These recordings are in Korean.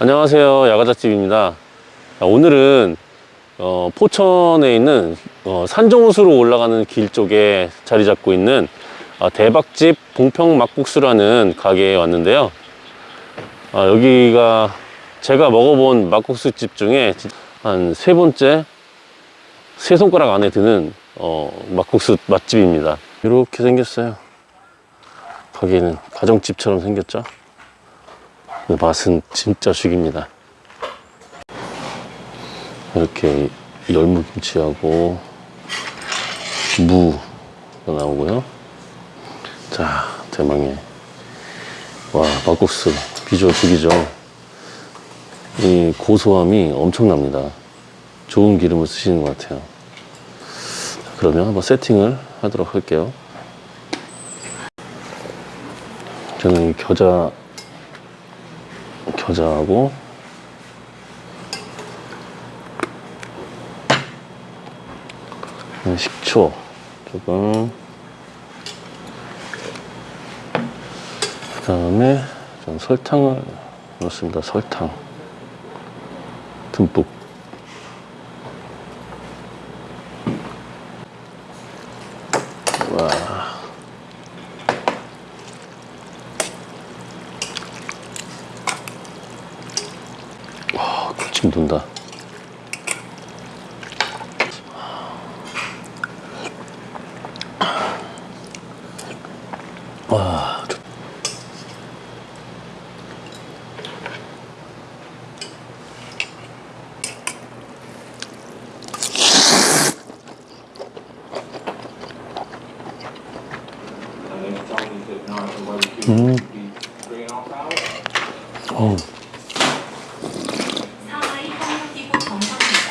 안녕하세요. 야가자집입니다. 아, 오늘은 어, 포천에 있는 어, 산정호수로 올라가는 길 쪽에 자리 잡고 있는 아, 대박집 봉평 막국수라는 가게에 왔는데요. 아, 여기가 제가 먹어본 막국수 집 중에 한 세 번째 세 손가락 안에 드는 어, 막국수 맛집입니다. 이렇게 생겼어요. 가게는 가정집처럼 생겼죠 근데 맛은 진짜 죽입니다. 이렇게 열무김치하고 무가 나오고요. 자 대망의 와 막국수. 비주얼 죽이죠. 이 고소함이 엄청납니다. 좋은 기름을 쓰시는 것 같아요. 그러면 한번 세팅을 하도록 할게요. 저는 이 겨자 겨자하고 식초 조금. 그 다음에 좀 설탕을 넣습니다. 설탕. 듬뿍. 와 와, 침 돈다. 와, 좋... 음. 어우. 상하이 협력기구 정상회의가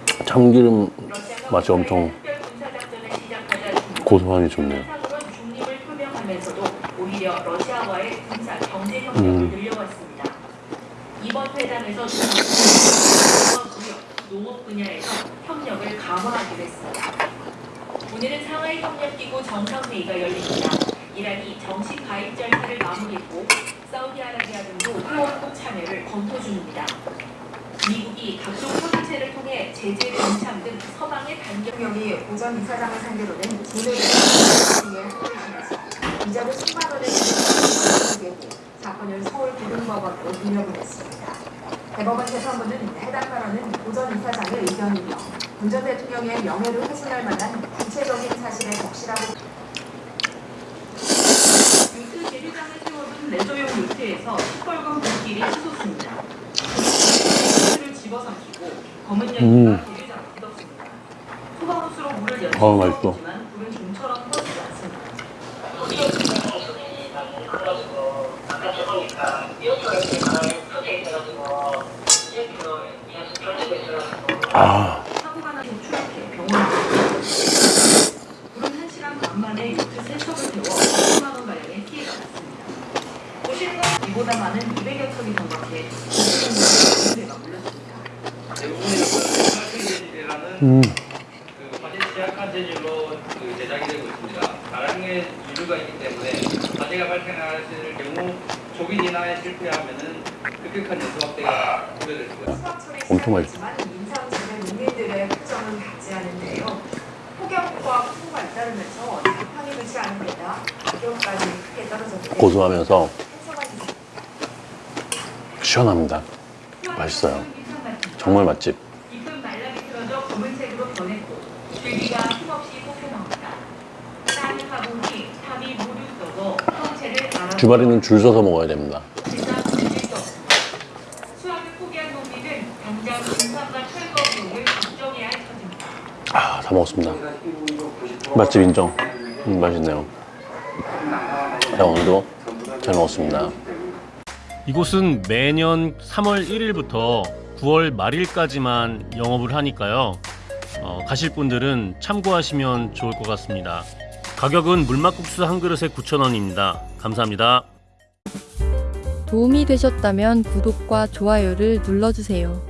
참기름 맛이 엄청 고소함이 좋네요. 이란이 정식 가입 절차를 마무리했고 사우디아라비아 등도 회원국 참여를 검토 중입니다. 미국이 각종 체를 통해 제재 연참 등 서방의 반격 대통령이 오전 이사장을 오늘의 미팅에 합류했습니다. 이자를 10만 원을 내고 사건을 서울 고등법원으로 돌려보냈습니다. 대법원 재판부는 해당 발언은 오전 이사장의 의견이며 문전 대통령의 명예를 훼손할 만한 구체적인 사실의 적시라고 요트 재료장을 세워둔 레저용 요트에서 시뻘건 불길이 치솟습니다. 요트를 집어삼키고 검은 연기가 음. 어우, 맛있어. 아, 사고가 나서 추락해 병원에 불은 1시간 반 만에 요트 세척을 태워 10만 원 가량의 피해가 났습니다. 도실과 이보다 많은 200여 척이 정박해 공세가 물렸습니다. 대부분의 음, 그 화재 취약한 재질로 그 제작이 되고 있습니다. 다량의 유류가 있기 때문에 화재가 발생할 경우 조기 진화에 실패하면은 급격한 연소 확대가 우려될 수가 있습니다. 엄청 맛있어. 고소하면서. 시원합니다. 맛있어요. 정말 맛집. 검은색으로 변했고 줄기가 힘없이 뽑혀나옵니다. 쌀 화분이 탑이 모두 떠서 형체를 알아 주말에는 줄 서서 먹어야 됩니다. 수확을 포기한 농민은 당장 인삼과 철거 비용을 걱정해야 할 처지입니다. 아, 다 먹었습니다. 맛집 인정. 음, 맛있네요. 자, 오늘도 잘 먹었습니다. 이곳은 매년 3월 1일부터 9월 말일까지만 영업을 하니까요. 어, 가실 분들은 참고하시면 좋을 것 같습니다. 가격은 물막국수 한 그릇에 9,000원입니다. 감사합니다. 도움이 되셨다면 구독과 좋아요를 눌러주세요.